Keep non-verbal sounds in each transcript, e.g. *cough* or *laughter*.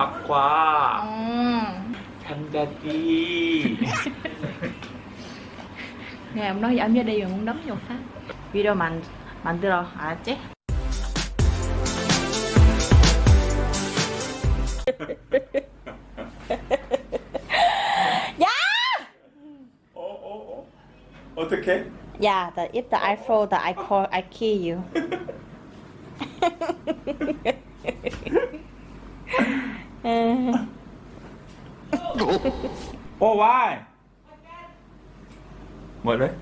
막과 ừ. 참자지 Nghe ông nói giảm giá đi rồi muốn đấm vô phát Video 만, 만들어 알았지? 야! 어어어 어떻게? Yeah, the, if the I fall, the I call, I kill you. 어 why? 뭐래?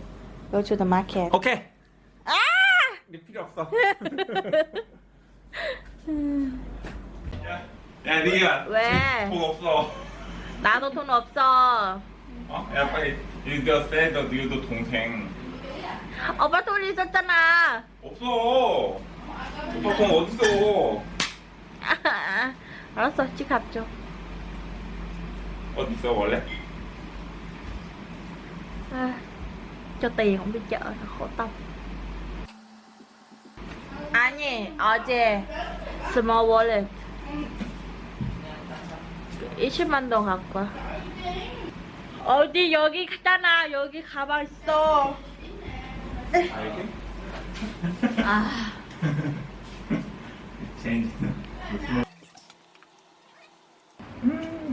Go to the market. 오케이 아! 네 필요 없어 *laughs* 야, 야 리야 왜? 돈 없어 나도 돈 없어. 어? 야 빨리 이거 세더 니도 동생 오빠 돈 있었잖아. 없어 오빠 돈 어딨어 아, *laughs* 알았어, 지갑 줘. 어딨어 원래? À, cho tiền không đi chợ thật khổ tâm 아니 어제 small wallet 20만 동 갖고 와. 어디 여기 있잖아 여기 가방 있어? 아 체인지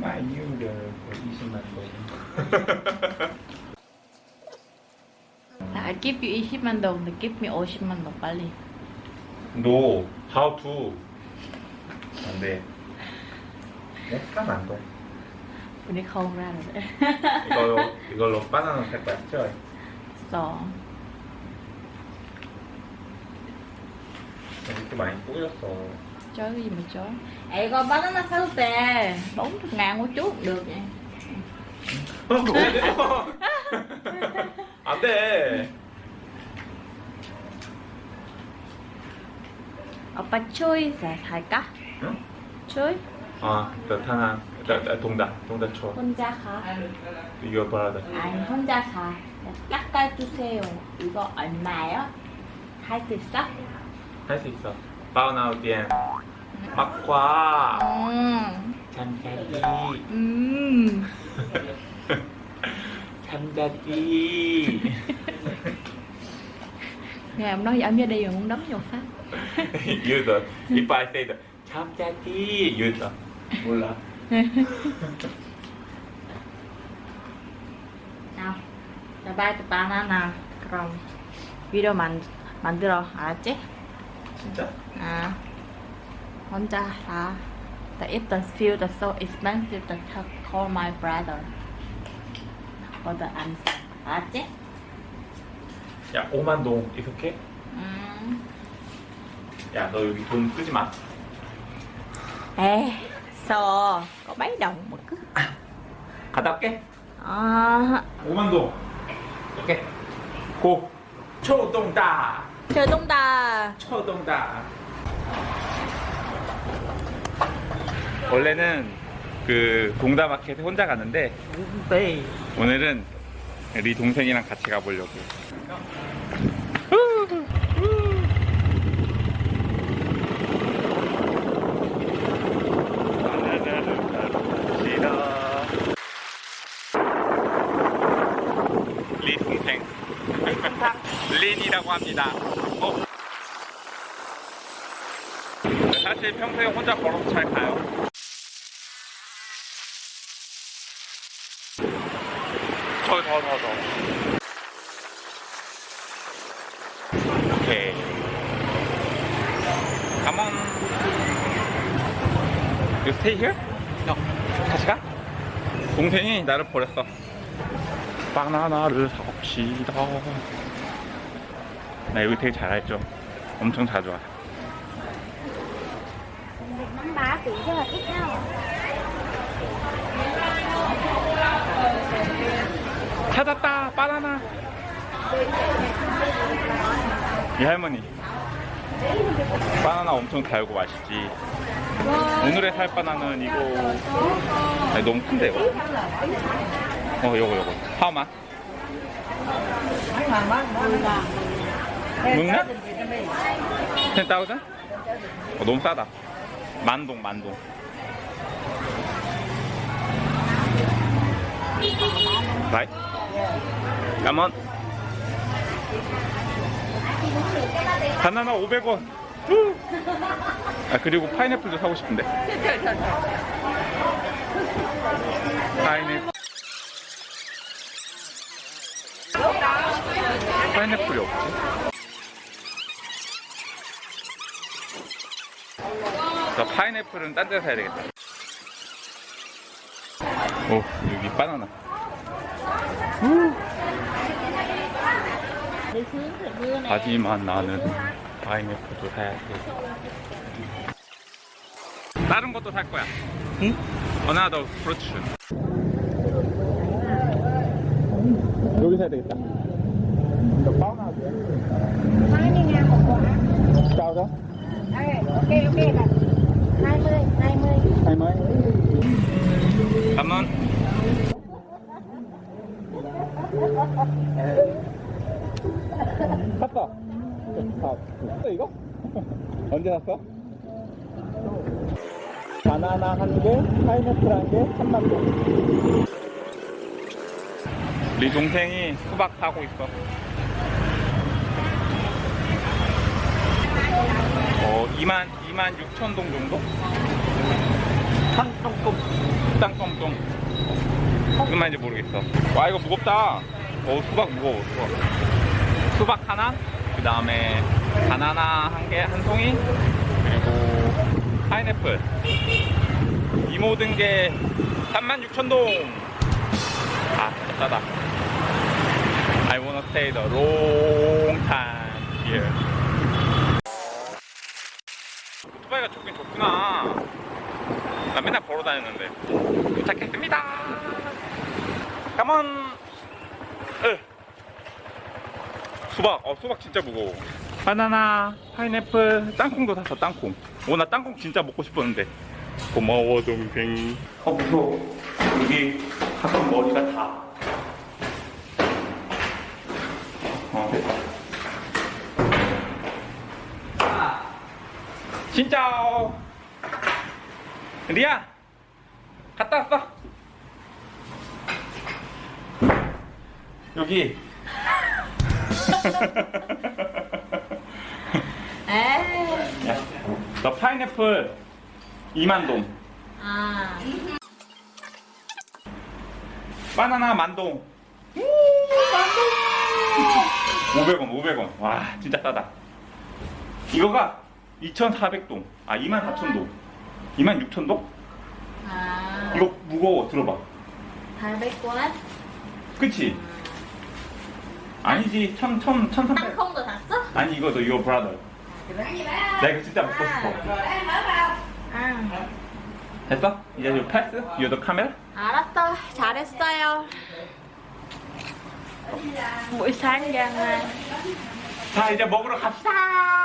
20만 원 I give you 20만 동 근데 give me 50만 동 빨리 No, how to? 안 돼. 약간 안 돼. 우리 không ra rồi đấy 이걸로 *laughs* 이걸로 바나나 살 거야, 죠? 써 이렇게 많이 뿌렸어. Chối cái gì mà chối Ê con bánh nó sao tè 40 ngàn một chút được vậy 안 돼. 오빠 thay cắt 응? chuối 아, 나 타나, 나, 나 동다, 동다 쳐. 혼자 가 이거 봐라. 아니 혼자 가 깎아주세요 이거 얼마요? 할 수 있어? 할 수 있어. 바나나店. 막과 음. 참자지. 음. 참자지. nghe ông nói giảm giá đi rồi muốn đấm vô phát 유더. If I say the 참자지, 유더. 몰라. nào ba tụi banana 그럼 video 만, 만들어 알았지? 진짜? 아 혼자 사 The if the field is so expensive the call my brother for the answer 알았지? 야, 5만 동 이렇게? 음. 야, 너 여기 돈 쓰지 마. Ê, sao có mấy đồng mà cứ 갔다 올게. à, 5만 동. 오케이. 고. 초동다. Ta 초동다. 원래는 그 동다마켓에 혼자 갔는데 Tùy 오늘은 리 동생이랑 같이 가보려고. 리 동생. *laughs* 린이라고 합니다. 어. 사실 평소에 혼자 걸어서 잘 가요. 더, 더, 더, 더. 오케이. On. You stay here? No. 같이 가? 동생이 나를 버렸어. 바나나를 사봅시다. 나 여기 되게 잘 알죠? 엄청 자주 와. Bá kỹ rất là ít nhau. 찾았다 바나나. 이 할머니. 바나나 엄청 달고 맛있지. 오늘의 살 바나나는 이거 아니 너무 큰데 이거? 어 요거 요거. 하우만 묵나? 10,000? 어, 너무 싸다 만동 만동. Right. Come on. 바나나 500원. 아 그리고 파인애플도 사고 싶은데. 파인애플. 파인애플이 없지? 저 파인애플은 딴 데서 사야 되겠다. 오 여기 바나나. 하지만 나는 파인애플도 사야 돼. 다른 것도 살 거야. 응? another fruits 여기 사야 되겠다. 이거 바나나 파인애플 먹고 가? 싸우자? 네 오케이 오케이. 20 Cảm 샀다. 샀어 이거? *laughs* 언제 샀어? 바나나 한 개, 파인애플 한 개, 참만 개. 우리 동생이 수박 사고 있어. 어, 2만, 2만 6천 동 정도? 땅똥똥. 땅똥똥. 무슨 말인지 모르겠어. 와, 이거 무겁다. 어, 수박 무거워, 수박. 수박 하나, 그 다음에 바나나 한 개, 한 송이, 그리고 파인애플. 이 모든 게 36,000동. 아, 진짜 싸다. I wanna stay the long time here. 오토바이가 좋긴 좋구나. 나 맨날 걸어 다녔는데. 도착했습니다. 가만. 으. 수박, 어, 수박 진짜 무거워. 바나나, 파인애플, 땅콩도 샀어, 땅콩. 오, 나 땅콩 진짜 먹고 싶었는데. 고마워, 동생. 어, 무서워. 여기 가끔 머리가 다. 진짜. 리아, 갔다 왔어. 여기. *laughs* 에이. 야, 너 파인애플 2만 동, 아. 바나나 만동. 500원, *laughs* 500원. 와, 진짜 싸다. 이거가 2,400동. 아, 24,000동. 26,000동? 아. 이거 무거워. 들어봐. 800원? 그치? 아니지. 1,000, 1,000, 1,300. 땅콩도 샀어? 아니, 이거 너 이거 브라더. 나 이거 진짜 먹고 싶어. 아. 됐어? 이제 이 패스? 이거 카메라? 알았어. 잘했어요. ra ngoài 자, 이제 먹으러 갑시다.